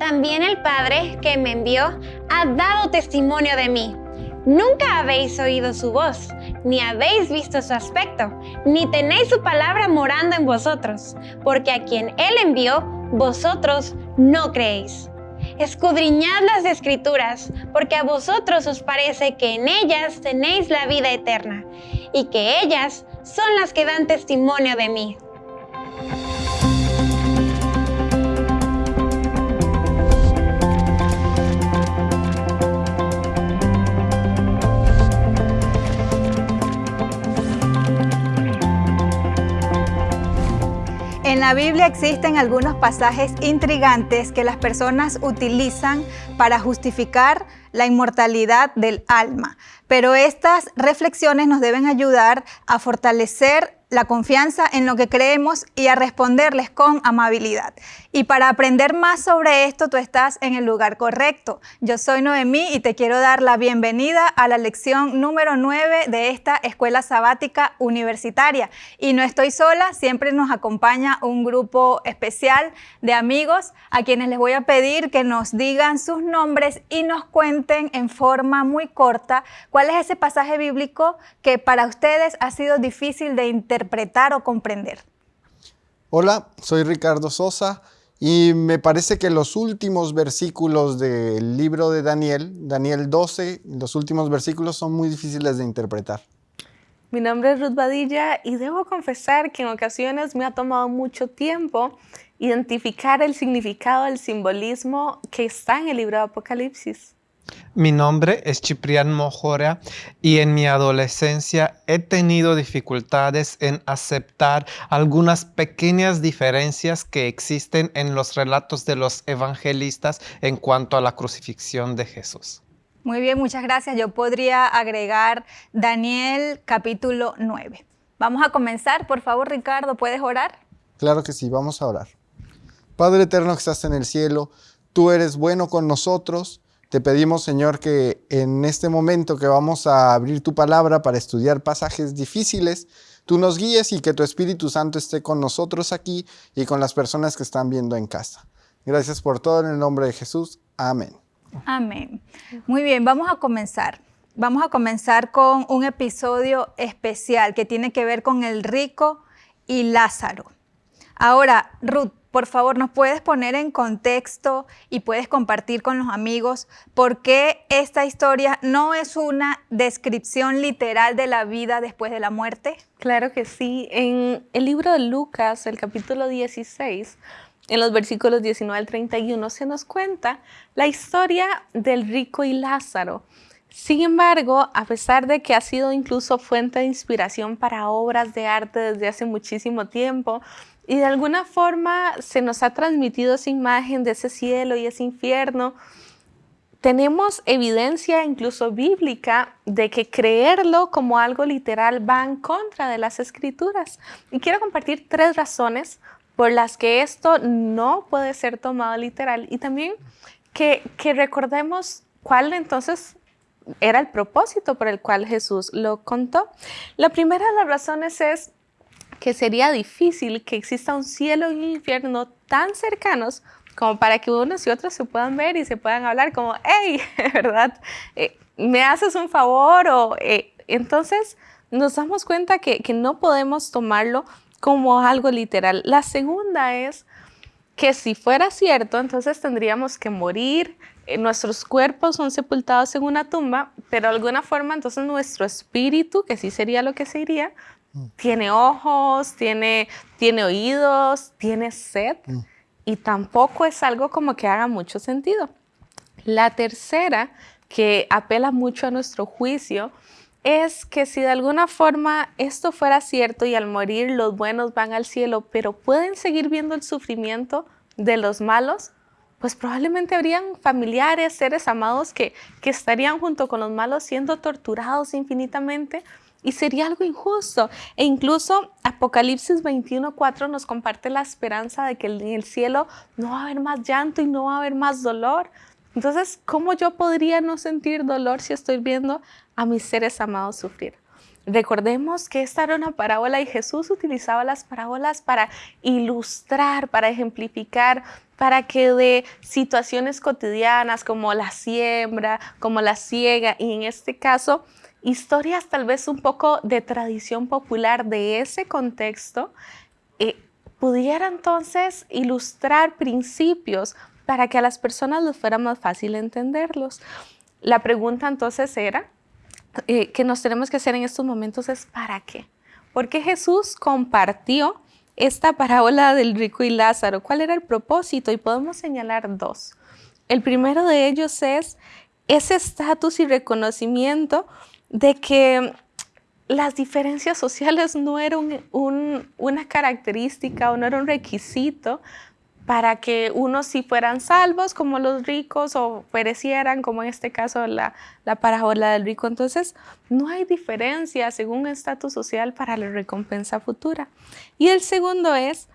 También el Padre que me envió ha dado testimonio de mí. Nunca habéis oído su voz, ni habéis visto su aspecto, ni tenéis su palabra morando en vosotros, porque a quien Él envió, vosotros no creéis. Escudriñad las escrituras, porque a vosotros os parece que en ellas tenéis la vida eterna, y que ellas son las que dan testimonio de mí. En la Biblia existen algunos pasajes intrigantes que las personas utilizan para justificar la inmortalidad del alma, pero estas reflexiones nos deben ayudar a fortalecer la confianza en lo que creemos y a responderles con amabilidad. Y para aprender más sobre esto, tú estás en el lugar correcto. Yo soy Noemí y te quiero dar la bienvenida a la lección número 9 de esta Escuela Sabática Universitaria. Y no estoy sola, siempre nos acompaña un grupo especial de amigos a quienes les voy a pedir que nos digan sus nombres y nos cuenten en forma muy corta cuál es ese pasaje bíblico que para ustedes ha sido difícil de interpretar o comprender. Hola, soy Ricardo Sosa y me parece que los últimos versículos del libro de Daniel, Daniel 12, los últimos versículos son muy difíciles de interpretar. Mi nombre es Ruth Badilla y debo confesar que en ocasiones me ha tomado mucho tiempo identificar el significado, el simbolismo que está en el libro de Apocalipsis. Mi nombre es Ciprián Mojora y en mi adolescencia he tenido dificultades en aceptar algunas pequeñas diferencias que existen en los relatos de los evangelistas en cuanto a la crucifixión de Jesús. Muy bien, muchas gracias. Yo podría agregar Daniel capítulo 9. Vamos a comenzar, por favor, Ricardo, ¿puedes orar? Claro que sí, vamos a orar. Padre eterno que estás en el cielo, tú eres bueno con nosotros te pedimos, Señor, que en este momento que vamos a abrir tu palabra para estudiar pasajes difíciles, tú nos guíes y que tu Espíritu Santo esté con nosotros aquí y con las personas que están viendo en casa. Gracias por todo en el nombre de Jesús. Amén. Amén. Muy bien, vamos a comenzar. Vamos a comenzar con un episodio especial que tiene que ver con el rico y Lázaro. Ahora, Ruth, por favor, ¿nos puedes poner en contexto y puedes compartir con los amigos por qué esta historia no es una descripción literal de la vida después de la muerte? Claro que sí. En el libro de Lucas, el capítulo 16, en los versículos 19 al 31, se nos cuenta la historia del rico y Lázaro. Sin embargo, a pesar de que ha sido incluso fuente de inspiración para obras de arte desde hace muchísimo tiempo, y de alguna forma se nos ha transmitido esa imagen de ese cielo y ese infierno. Tenemos evidencia incluso bíblica de que creerlo como algo literal va en contra de las escrituras. Y quiero compartir tres razones por las que esto no puede ser tomado literal y también que, recordemos cuál entonces era el propósito por el cual Jesús lo contó. La primera de las razones es que sería difícil que exista un cielo y un infierno tan cercanos como para que unos y otros se puedan ver y se puedan hablar como, hey, ¿verdad? Eh, ¿Me haces un favor? O, eh, entonces nos damos cuenta que, que no podemos tomarlo como algo literal. La segunda es que si fuera cierto, entonces tendríamos que morir, eh, nuestros cuerpos son sepultados en una tumba, pero de alguna forma entonces nuestro espíritu, que sí sería lo que se iría, tiene ojos, tiene, tiene oídos, tiene sed mm. y tampoco es algo como que haga mucho sentido. La tercera, que apela mucho a nuestro juicio, es que si de alguna forma esto fuera cierto y al morir los buenos van al cielo, pero pueden seguir viendo el sufrimiento de los malos, pues probablemente habrían familiares, seres amados que, que estarían junto con los malos siendo torturados infinitamente y sería algo injusto. E incluso Apocalipsis 21.4 nos comparte la esperanza de que en el cielo no va a haber más llanto y no va a haber más dolor. Entonces, ¿cómo yo podría no sentir dolor si estoy viendo a mis seres amados sufrir? Recordemos que esta era una parábola y Jesús utilizaba las parábolas para ilustrar, para ejemplificar, para que de situaciones cotidianas como la siembra, como la siega y en este caso historias tal vez un poco de tradición popular de ese contexto, eh, pudiera entonces ilustrar principios para que a las personas les fuera más fácil entenderlos. La pregunta entonces era, eh, que nos tenemos que hacer en estos momentos es ¿para qué? Porque Jesús compartió esta parábola del rico y Lázaro. ¿Cuál era el propósito? Y podemos señalar dos. El primero de ellos es ese estatus y reconocimiento de que las diferencias sociales no eran una característica o no era un requisito para que unos sí fueran salvos como los ricos o perecieran como en este caso la, la parábola del rico. Entonces no hay diferencia según estatus social para la recompensa futura. Y el segundo es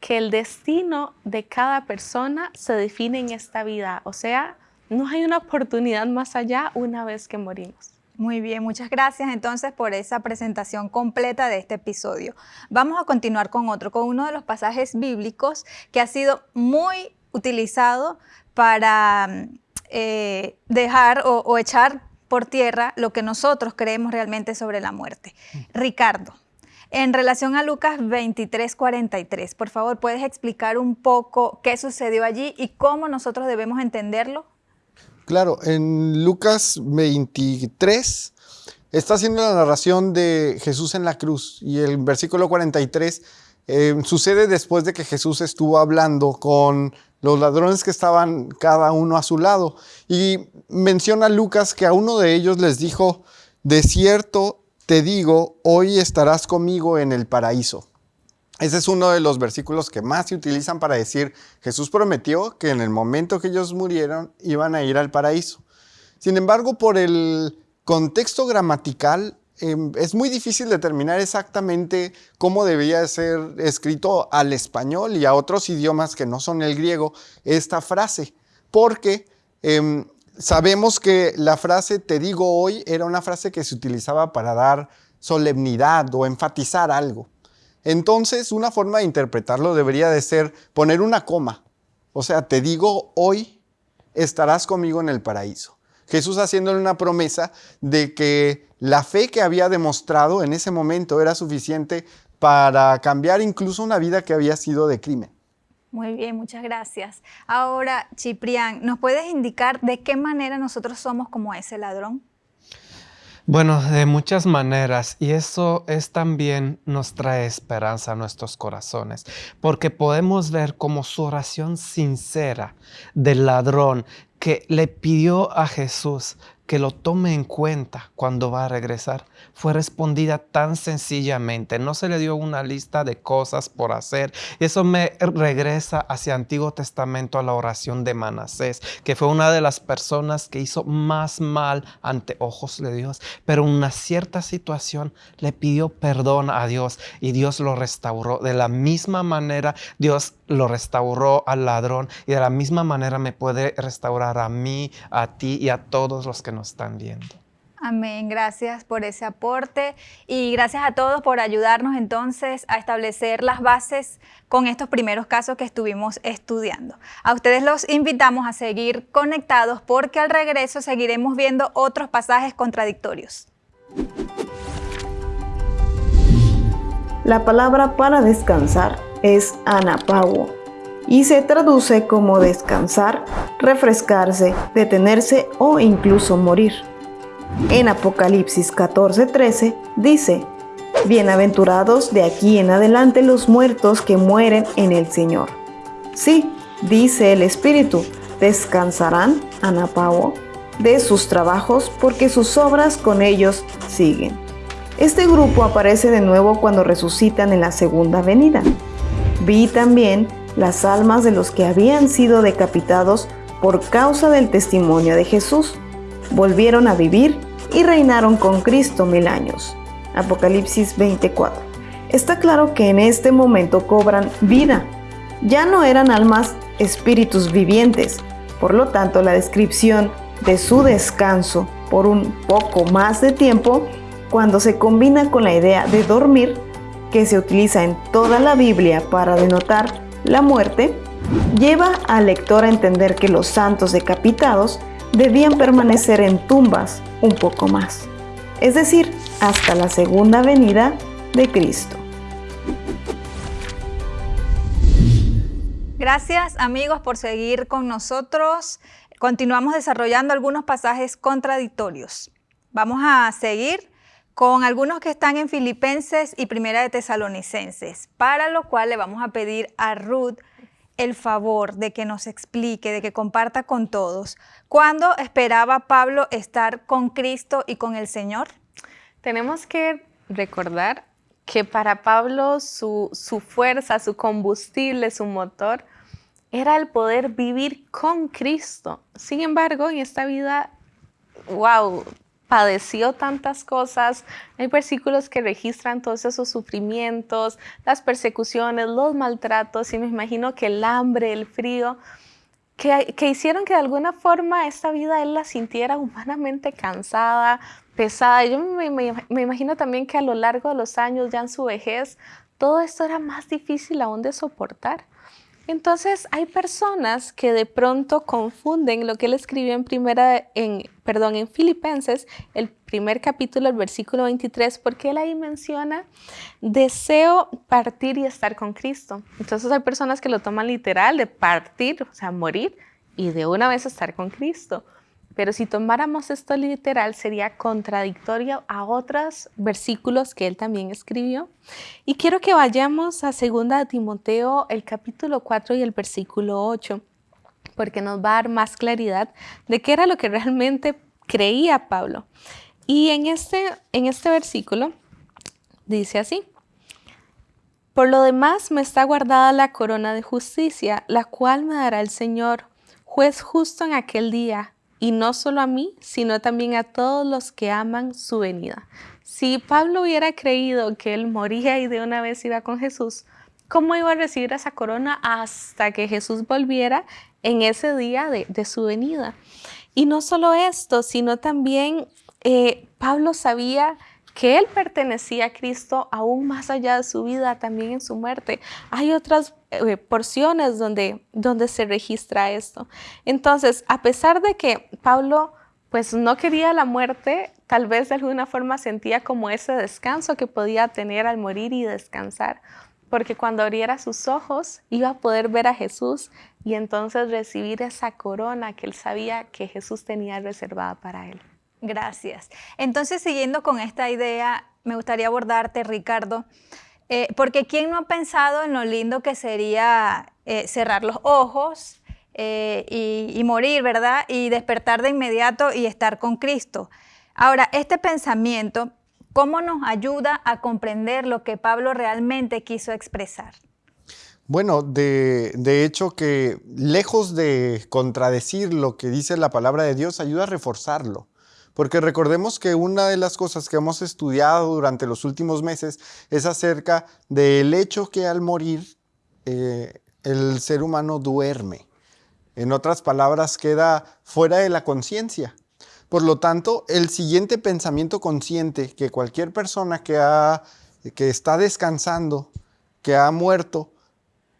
que el destino de cada persona se define en esta vida, o sea, no hay una oportunidad más allá una vez que morimos. Muy bien, muchas gracias entonces por esa presentación completa de este episodio. Vamos a continuar con otro, con uno de los pasajes bíblicos que ha sido muy utilizado para eh, dejar o, echar por tierra lo que nosotros creemos realmente sobre la muerte. Ricardo, en relación a Lucas 23, 43, por favor, ¿puedes explicar un poco qué sucedió allí y cómo nosotros debemos entenderlo? Claro, en Lucas 23 está haciendo la narración de Jesús en la cruz y el versículo 43 eh, sucede después de que Jesús estuvo hablando con los ladrones que estaban cada uno a su lado. Y menciona Lucas que a uno de ellos les dijo, de cierto te digo, hoy estarás conmigo en el paraíso. Ese es uno de los versículos que más se utilizan para decir, Jesús prometió que en el momento que ellos murieron iban a ir al paraíso. Sin embargo, por el contexto gramatical, em, es muy difícil determinar exactamente cómo debía ser escrito al español y a otros idiomas que no son el griego esta frase, porque em, sabemos que la frase te digo hoy era una frase que se utilizaba para dar solemnidad o enfatizar algo. Entonces, una forma de interpretarlo debería de ser poner una coma. O sea, te digo, hoy estarás conmigo en el paraíso. Jesús haciéndole una promesa de que la fe que había demostrado en ese momento era suficiente para cambiar incluso una vida que había sido de crimen. Muy bien, muchas gracias. Ahora, Ciprián, ¿nos puedes indicar de qué manera nosotros somos como ese ladrón? Bueno, de muchas maneras, y eso es también nos trae esperanza a nuestros corazones, porque podemos ver como su oración sincera del ladrón que le pidió a Jesús que lo tome en cuenta cuando va a regresar fue respondida tan sencillamente. No se le dio una lista de cosas por hacer. Y eso me regresa hacia Antiguo Testamento a la oración de Manasés, que fue una de las personas que hizo más mal ante ojos de Dios. Pero en una cierta situación le pidió perdón a Dios y Dios lo restauró. De la misma manera, Dios lo restauró al ladrón y de la misma manera me puede restaurar a mí, a ti y a todos los que nos están viendo. Amén, gracias por ese aporte y gracias a todos por ayudarnos entonces a establecer las bases con estos primeros casos que estuvimos estudiando. A ustedes los invitamos a seguir conectados porque al regreso seguiremos viendo otros pasajes contradictorios. La palabra para descansar es anapago y se traduce como descansar, refrescarse, detenerse o incluso morir. En Apocalipsis 14:13 dice, Bienaventurados de aquí en adelante los muertos que mueren en el Señor. Sí, dice el Espíritu, descansarán, Anapao, de sus trabajos porque sus obras con ellos siguen. Este grupo aparece de nuevo cuando resucitan en la segunda venida. Vi también las almas de los que habían sido decapitados por causa del testimonio de Jesús. Volvieron a vivir y reinaron con Cristo mil años. Apocalipsis 24. Está claro que en este momento cobran vida. Ya no eran almas espíritus vivientes. Por lo tanto, la descripción de su descanso por un poco más de tiempo, cuando se combina con la idea de dormir, que se utiliza en toda la Biblia para denotar la muerte, lleva al lector a entender que los santos decapitados debían permanecer en tumbas un poco más, es decir, hasta la segunda venida de Cristo. Gracias amigos por seguir con nosotros. Continuamos desarrollando algunos pasajes contradictorios. Vamos a seguir con algunos que están en Filipenses y Primera de Tesalonicenses, para lo cual le vamos a pedir a Ruth el favor de que nos explique, de que comparta con todos, ¿cuándo esperaba Pablo estar con Cristo y con el Señor? Tenemos que recordar que para Pablo su, su fuerza, su combustible, su motor, era el poder vivir con Cristo. Sin embargo, en esta vida, wow, padeció tantas cosas. Hay versículos que registran todos esos sufrimientos, las persecuciones, los maltratos, y me imagino que el hambre, el frío, que, que hicieron que de alguna forma esta vida él la sintiera humanamente cansada, pesada. Yo me, me, imagino también que a lo largo de los años, ya en su vejez, todo esto era más difícil aún de soportar. Entonces hay personas que de pronto confunden lo que él escribió en primera, perdón, en Filipenses, el primer capítulo, el versículo 23, porque él ahí menciona deseo partir y estar con Cristo. Entonces hay personas que lo toman literal de partir, o sea, morir y de una vez estar con Cristo. Pero si tomáramos esto literal, sería contradictorio a otros versículos que él también escribió. Y quiero que vayamos a 2 Timoteo, el capítulo 4 y el versículo 8, porque nos va a dar más claridad de qué era lo que realmente creía Pablo. Y en este, en este versículo dice así. Por lo demás me está guardada la corona de justicia, la cual me dará el Señor, juez justo en aquel día y no solo a mí, sino también a todos los que aman su venida. Si Pablo hubiera creído que él moría y de una vez iba con Jesús, ¿cómo iba a recibir esa corona hasta que Jesús volviera en ese día de, su venida? Y no solo esto, sino también eh, Pablo sabía que él pertenecía a Cristo aún más allá de su vida, también en su muerte. Hay otras eh, porciones donde, donde se registra esto. Entonces, a pesar de que Pablo pues no quería la muerte, tal vez de alguna forma sentía como ese descanso que podía tener al morir y descansar, porque cuando abriera sus ojos iba a poder ver a Jesús y entonces recibir esa corona que él sabía que Jesús tenía reservada para él. Gracias. Entonces, siguiendo con esta idea, me gustaría abordarte, Ricardo, eh, porque ¿quién no ha pensado en lo lindo que sería eh, cerrar los ojos eh, y, morir, ¿verdad? Y despertar de inmediato y estar con Cristo. Ahora, este pensamiento, ¿cómo nos ayuda a comprender lo que Pablo realmente quiso expresar? Bueno, de, de, hecho que lejos de contradecir lo que dice la palabra de Dios, ayuda a reforzarlo. Porque recordemos que una de las cosas que hemos estudiado durante los últimos meses es acerca del hecho que al morir eh, el ser humano duerme. En otras palabras, queda fuera de la conciencia. Por lo tanto, el siguiente pensamiento consciente que cualquier persona que, ha, que está descansando, que ha muerto,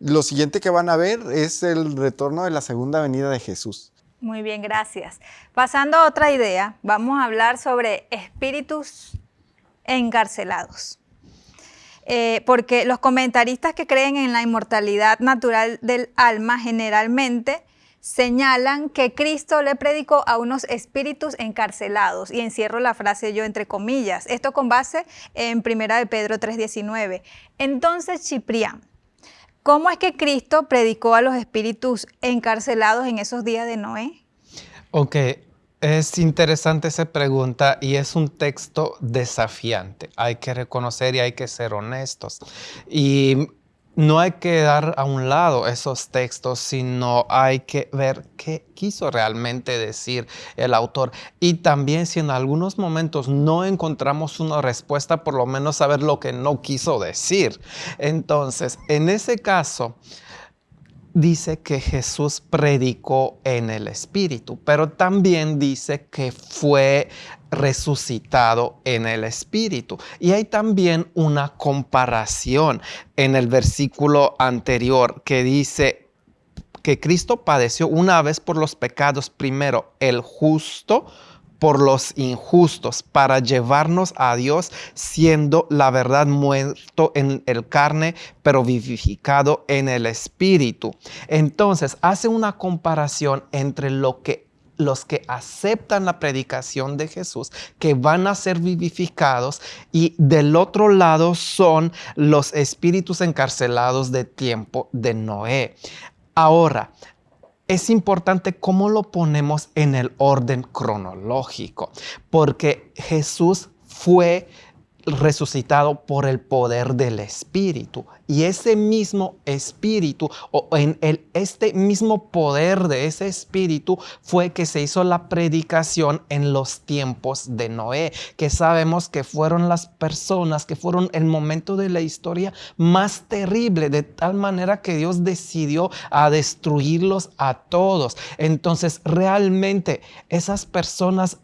lo siguiente que van a ver es el retorno de la segunda venida de Jesús. Muy bien, gracias. Pasando a otra idea, vamos a hablar sobre espíritus encarcelados. Eh, porque los comentaristas que creen en la inmortalidad natural del alma generalmente señalan que Cristo le predicó a unos espíritus encarcelados, y encierro la frase yo entre comillas, esto con base en 1 de Pedro 3.19. Entonces, Ciprián, ¿Cómo es que Cristo predicó a los espíritus encarcelados en esos días de Noé? Ok, es interesante esa pregunta y es un texto desafiante. Hay que reconocer y hay que ser honestos. Y no hay que dar a un lado esos textos, sino hay que ver qué quiso realmente decir el autor. Y también si en algunos momentos no encontramos una respuesta, por lo menos saber lo que no quiso decir. Entonces, en ese caso, dice que Jesús predicó en el Espíritu, pero también dice que fue resucitado en el Espíritu. Y hay también una comparación en el versículo anterior que dice, que Cristo padeció una vez por los pecados, primero el justo, por los injustos para llevarnos a Dios, siendo la verdad muerto en el carne, pero vivificado en el espíritu. Entonces hace una comparación entre lo que los que aceptan la predicación de Jesús, que van a ser vivificados, y del otro lado son los espíritus encarcelados de tiempo de Noé. Ahora, es importante cómo lo ponemos en el orden cronológico, porque Jesús fue resucitado por el poder del Espíritu. Y ese mismo Espíritu, o en el, este mismo poder de ese Espíritu, fue que se hizo la predicación en los tiempos de Noé, que sabemos que fueron las personas, que fueron el momento de la historia más terrible, de tal manera que Dios decidió a destruirlos a todos. Entonces, realmente esas personas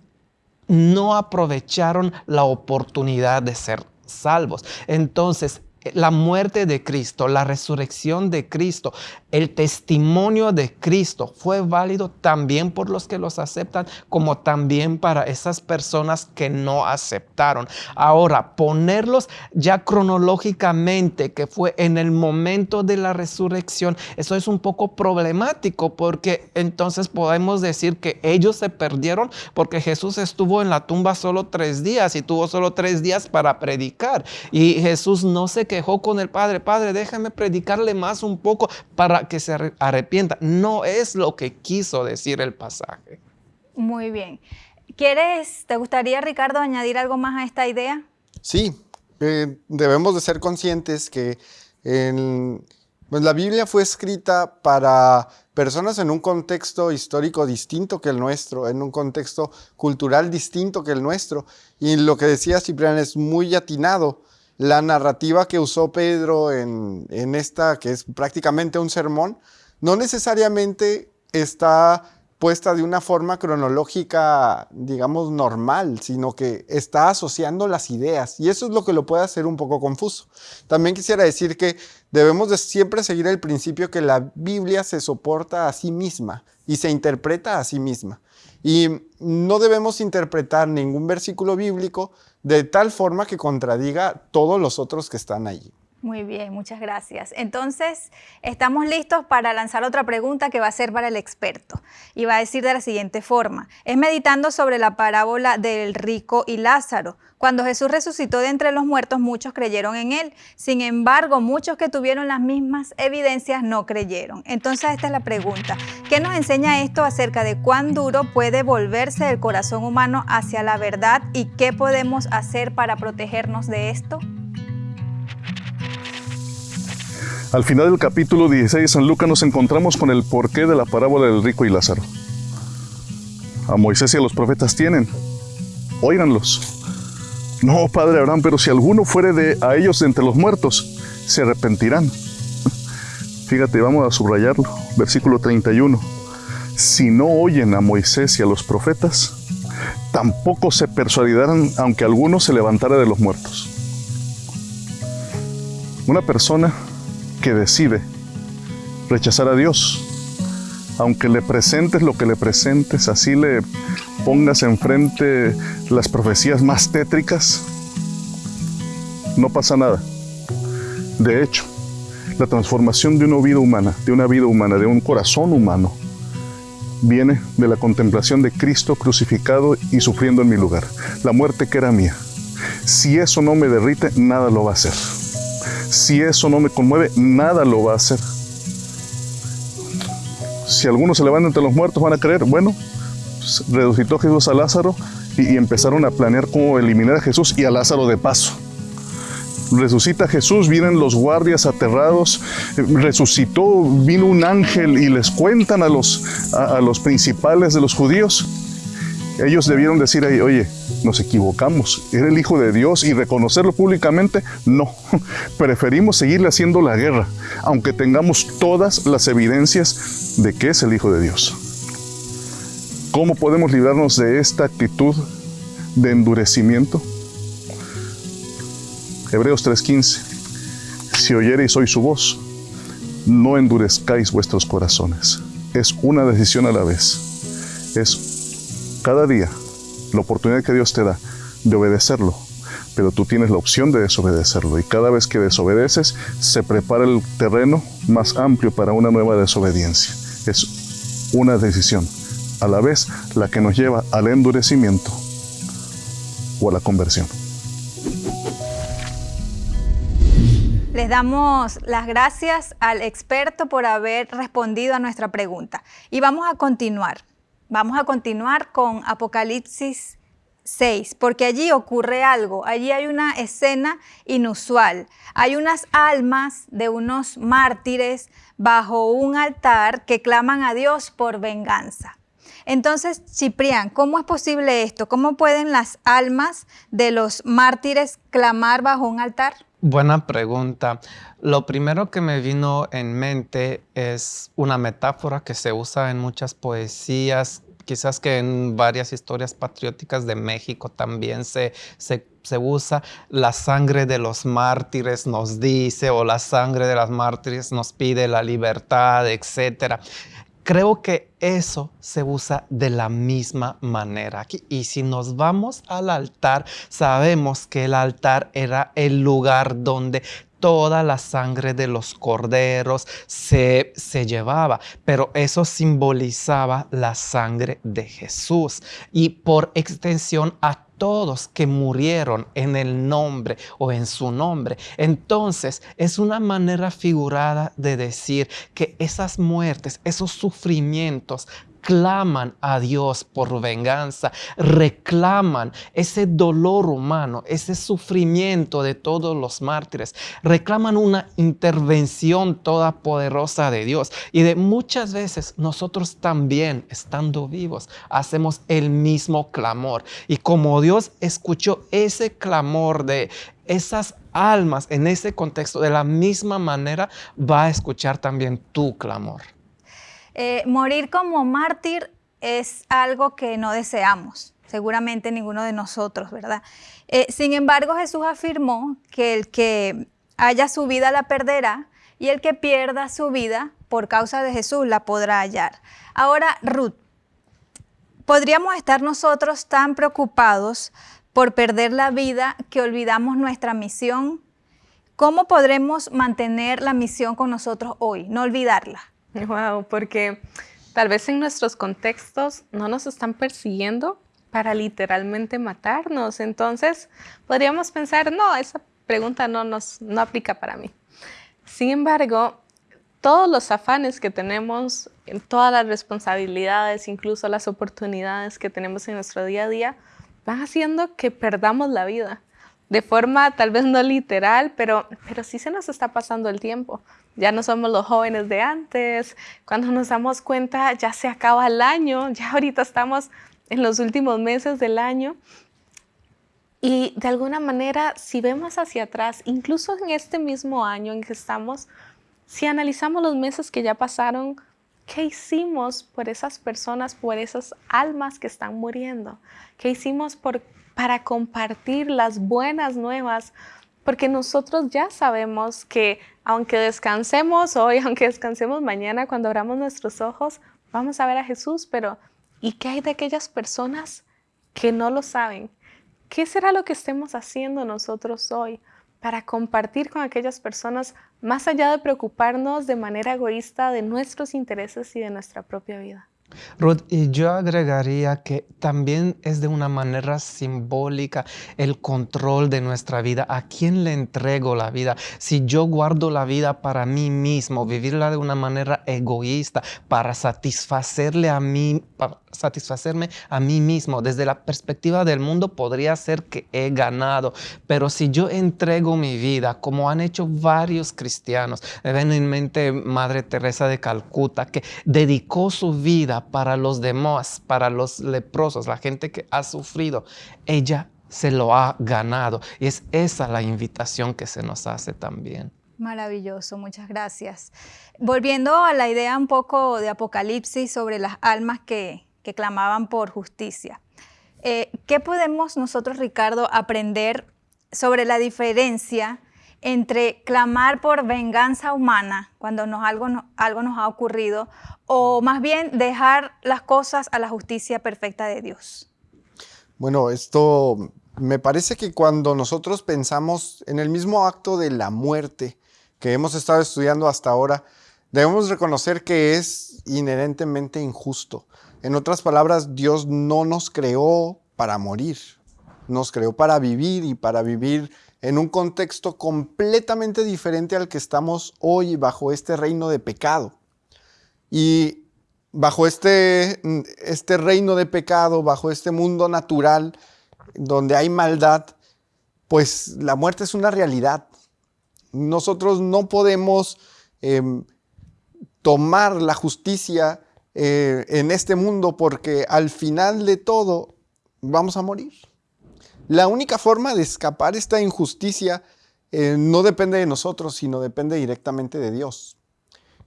no aprovecharon la oportunidad de ser salvos. Entonces, la muerte de Cristo, la resurrección de Cristo, el testimonio de Cristo fue válido también por los que los aceptan, como también para esas personas que no aceptaron. Ahora, ponerlos ya cronológicamente, que fue en el momento de la resurrección, eso es un poco problemático porque entonces podemos decir que ellos se perdieron porque Jesús estuvo en la tumba solo tres días y tuvo solo tres días para predicar. Y Jesús no se quejó con el Padre, Padre, déjame predicarle más un poco para que se arrepienta. No es lo que quiso decir el pasaje. Muy bien. ¿Quieres, te gustaría, Ricardo, añadir algo más a esta idea? Sí, eh, debemos de ser conscientes que pues la Biblia fue escrita para personas en un contexto histórico distinto que el nuestro, en un contexto cultural distinto que el nuestro. Y lo que decía Ciprián es muy atinado la narrativa que usó Pedro en, esta, que es prácticamente un sermón, no necesariamente está puesta de una forma cronológica, digamos, normal, sino que está asociando las ideas. Y eso es lo que lo puede hacer un poco confuso. También quisiera decir que debemos de siempre seguir el principio que la Biblia se soporta a sí misma y se interpreta a sí misma. Y no debemos interpretar ningún versículo bíblico de tal forma que contradiga todos los otros que están allí. Muy bien, muchas gracias. Entonces, estamos listos para lanzar otra pregunta que va a ser para el experto. Y va a decir de la siguiente forma. Es meditando sobre la parábola del rico y Lázaro. Cuando Jesús resucitó de entre los muertos, muchos creyeron en él. Sin embargo, muchos que tuvieron las mismas evidencias no creyeron. Entonces, esta es la pregunta. ¿Qué nos enseña esto acerca de cuán duro puede volverse el corazón humano hacia la verdad y qué podemos hacer para protegernos de esto? Al final del capítulo 16 de San Lucas nos encontramos con el porqué de la parábola del rico y Lázaro. A Moisés y a los profetas tienen. Óiganlos. No, padre Abraham, pero si alguno fuere de a ellos entre los muertos, se arrepentirán. Fíjate, vamos a subrayarlo. Versículo 31. Si no oyen a Moisés y a los profetas, tampoco se persuadirán aunque alguno se levantara de los muertos. Una persona que decide rechazar a Dios. Aunque le presentes lo que le presentes, así le pongas enfrente las profecías más tétricas, no pasa nada. De hecho, la transformación de una vida humana, de una vida humana, de un corazón humano, viene de la contemplación de Cristo crucificado y sufriendo en mi lugar. La muerte que era mía. Si eso no me derrite, nada lo va a hacer. Si eso no me conmueve, nada lo va a hacer. Si algunos se levantan entre los muertos, van a creer, bueno, pues, resucitó Jesús a Lázaro y, empezaron a planear cómo eliminar a Jesús y a Lázaro de paso resucita Jesús, vienen los guardias aterrados, resucitó, vino un ángel y les cuentan a los, a, los principales de los judíos. Ellos debieron decir ahí, oye, nos equivocamos, era el Hijo de Dios y reconocerlo públicamente, no. Preferimos seguirle haciendo la guerra, aunque tengamos todas las evidencias de que es el Hijo de Dios. ¿Cómo podemos librarnos de esta actitud de endurecimiento? Hebreos 3:15. Si oyereis hoy su voz, no endurezcáis vuestros corazones. Es una decisión a la vez. Es cada día la oportunidad que Dios te da de obedecerlo, pero tú tienes la opción de desobedecerlo y cada vez que desobedeces se prepara el terreno más amplio para una nueva desobediencia. Es una decisión, a la vez la que nos lleva al endurecimiento o a la conversión. Les damos las gracias al experto por haber respondido a nuestra pregunta. Y vamos a continuar. Vamos a continuar con Apocalipsis 6, porque allí ocurre algo. Allí hay una escena inusual. Hay unas almas de unos mártires bajo un altar que claman a Dios por venganza. Entonces, Ciprián, ¿cómo es posible esto? ¿Cómo pueden las almas de los mártires clamar bajo un altar? Buena pregunta. Lo primero que me vino en mente es una metáfora que se usa en muchas poesías, quizás que en varias historias patrióticas de México también se, se, se, usa. La sangre de los mártires nos dice o la sangre de las mártires nos pide la libertad, etc. Creo que eso se usa de la misma manera aquí. Y si nos vamos al altar, sabemos que el altar era el lugar donde toda la sangre de los corderos se, se, llevaba, pero eso simbolizaba la sangre de Jesús y por extensión a todos que murieron en el nombre o en su nombre. Entonces es una manera figurada de decir que esas muertes, esos sufrimientos claman a Dios por venganza, reclaman ese dolor humano, ese sufrimiento de todos los mártires, reclaman una intervención toda poderosa de Dios. Y de muchas veces nosotros también, estando vivos, hacemos el mismo clamor. Y como Dios escuchó ese clamor de esas almas en ese contexto, de la misma manera va a escuchar también tu clamor. Eh, morir como mártir es algo que no deseamos, seguramente ninguno de nosotros, ¿verdad? Eh, sin embargo, Jesús afirmó que el que haya su vida la perderá y el que pierda su vida por causa de Jesús la podrá hallar. Ahora, Ruth, ¿podríamos estar nosotros tan preocupados por perder la vida que olvidamos nuestra misión? ¿Cómo podremos mantener la misión con nosotros hoy, no olvidarla? Wow, porque tal vez en nuestros contextos no nos están persiguiendo para literalmente matarnos. Entonces, podríamos pensar, no, esa pregunta no, nos, no aplica para mí. Sin embargo, todos los afanes que tenemos, todas las responsabilidades, incluso las oportunidades que tenemos en nuestro día a día, van haciendo que perdamos la vida de forma tal vez no literal, pero, pero sí se nos está pasando el tiempo. Ya no somos los jóvenes de antes. Cuando nos damos cuenta, ya se acaba el año, ya ahorita estamos en los últimos meses del año. Y de alguna manera, si vemos hacia atrás, incluso en este mismo año en que estamos, si analizamos los meses que ya pasaron, ¿qué hicimos por esas personas, por esas almas que están muriendo? ¿Qué hicimos por para compartir las buenas nuevas, porque nosotros ya sabemos que aunque descansemos hoy, aunque descansemos mañana, cuando abramos nuestros ojos, vamos a ver a Jesús, pero ¿y qué hay de aquellas personas que no lo saben? ¿Qué será lo que estemos haciendo nosotros hoy para compartir con aquellas personas más allá de preocuparnos de manera egoísta de nuestros intereses y de nuestra propia vida? Ruth, y yo agregaría que también es de una manera simbólica el control de nuestra vida. ¿A quién le entrego la vida? Si yo guardo la vida para mí mismo, vivirla de una manera egoísta, para satisfacerle a mí, satisfacerme a mí mismo, desde la perspectiva del mundo podría ser que he ganado, pero si yo entrego mi vida, como han hecho varios cristianos, me ven en mente Madre Teresa de Calcuta, que dedicó su vida para los demás, para los leprosos, la gente que ha sufrido, ella se lo ha ganado. Y es esa la invitación que se nos hace también. Maravilloso, muchas gracias. Volviendo a la idea un poco de Apocalipsis sobre las almas que, que clamaban por justicia. Eh, ¿Qué podemos nosotros, Ricardo, aprender sobre la diferencia entre clamar por venganza humana cuando nos, algo, algo nos ha ocurrido o más bien dejar las cosas a la justicia perfecta de Dios? Bueno, esto me parece que cuando nosotros pensamos en el mismo acto de la muerte que hemos estado estudiando hasta ahora, debemos reconocer que es inherentemente injusto. En otras palabras, Dios no nos creó para morir, nos creó para vivir y para vivir en un contexto completamente diferente al que estamos hoy bajo este reino de pecado. Y bajo este, este reino de pecado, bajo este mundo natural donde hay maldad, pues la muerte es una realidad. Nosotros no podemos em, tomar la justicia eh, en este mundo porque al final de todo vamos a morir. La única forma de escapar esta injusticia eh, no depende de nosotros, sino depende directamente de Dios.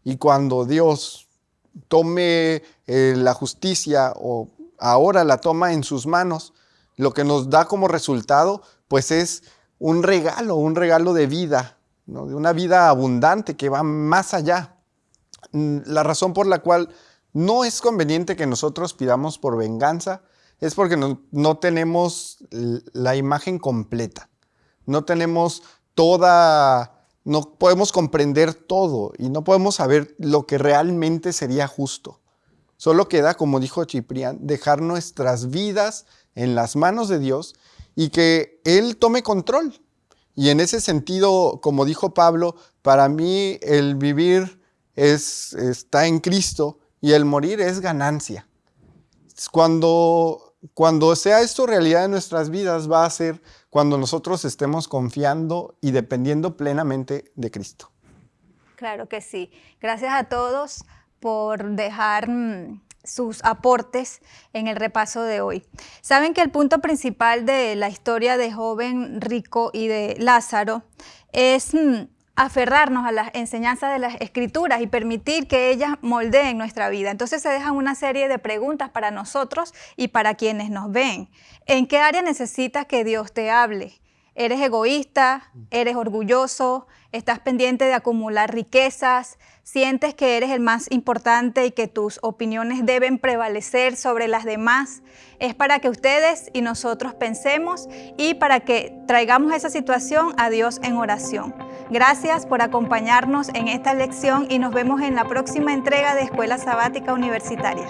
Y cuando Dios tome eh, la justicia o ahora la toma en sus manos, lo que nos da como resultado, pues es un regalo, un regalo de vida, de una vida abundante que va más allá. Mm, la razón por la cual no es conveniente que nosotros pidamos por venganza, es porque no, tenemos la imagen completa, no tenemos toda, no podemos comprender todo y no podemos saber lo que realmente sería justo. Solo queda, como dijo Ciprián, dejar nuestras vidas en las manos de Dios y que Él tome control. Y en ese sentido, como dijo Pablo, para mí el vivir es, está en Cristo y el morir es ganancia. Cuando, cuando sea esto realidad en nuestras vidas, va a ser cuando nosotros estemos confiando y dependiendo plenamente de Cristo. Claro que sí. Gracias a todos por dejar mm, sus aportes en el repaso de hoy. Saben que el punto principal de la historia de joven rico y de Lázaro es mm, aferrarnos a las enseñanzas de las escrituras y permitir que ellas moldeen nuestra vida. Entonces se dejan una serie de preguntas para nosotros y para quienes nos ven. ¿En qué área necesitas que Dios te hable? ¿Eres egoísta? ¿Eres orgulloso? ¿Estás pendiente de acumular riquezas? ¿Sientes que eres el más importante y que tus opiniones deben prevalecer sobre las demás? Es para que ustedes y nosotros pensemos y para que traigamos esa situación a Dios en oración. Gracias por acompañarnos en esta lección y nos vemos en la próxima entrega de Escuela Sabática Universitaria.